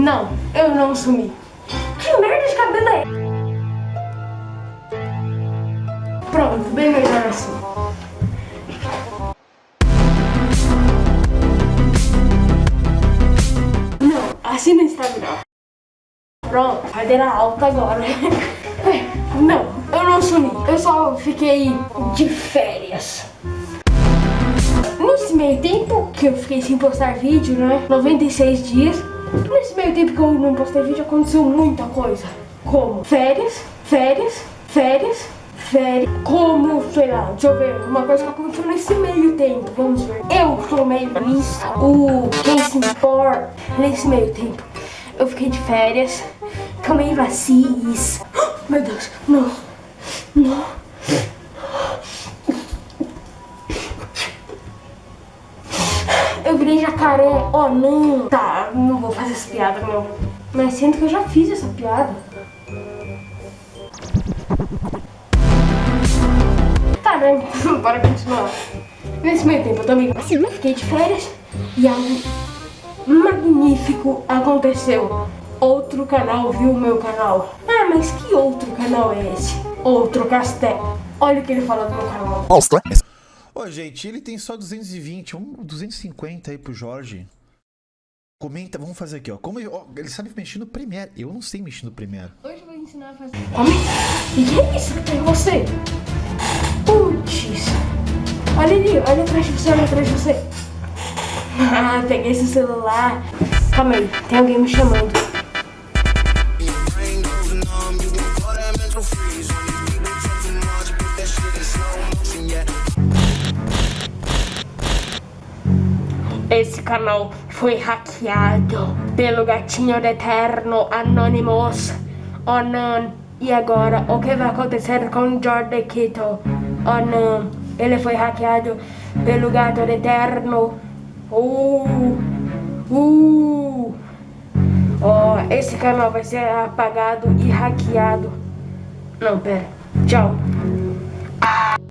Não, eu não sumi. Que merda de cabelo é? Pronto, bem melhor assim. Não, assim não está melhor. Pronto, cadeira alta agora. Não, eu não sumi. Eu só fiquei de férias. Nesse meio tempo que eu fiquei sem postar vídeo, né? 96 dias. Nesse meio tempo que eu não postei vídeo, aconteceu muita coisa. Como férias, férias, férias, férias. Como, sei lá, deixa eu ver, uma coisa que aconteceu nesse meio tempo. Vamos ver. Eu tomei isso, o se importa nesse meio tempo. Eu fiquei de férias, tomei vacinas. Meu Deus, não, não. Eu virei jacaré, oh não. Tá, não vou fazer essa piada não. Mas sinto que eu já fiz essa piada. Tá, né? Bora continuar. Nesse meio tempo eu também assim, fiquei de férias e algo magnífico aconteceu. Outro canal viu o meu canal. Ah, mas que outro canal é esse? Outro castelo. Olha o que ele fala do meu canal. Ô, gente, ele tem só 220, um 250 aí pro Jorge. Comenta, vamos fazer aqui, ó. Como ele, ó, ele sabe mexer no Premiere. Eu não sei mexer no Premiere. Hoje eu vou ensinar a fazer. Come. E que é isso que tem em você? Putz. Olha ali, olha atrás de você, olha atrás de você. Ah, peguei esse celular. Calma aí, tem alguém me chamando. Esse canal foi hackeado pelo gatinho do eterno Anonymous. Não. E agora, o que vai acontecer com Jordan? Oh não. Ele foi hackeado pelo gato do eterno. Uh. Uh. Oh, esse canal vai ser apagado e hackeado. Não, pera. Tchau.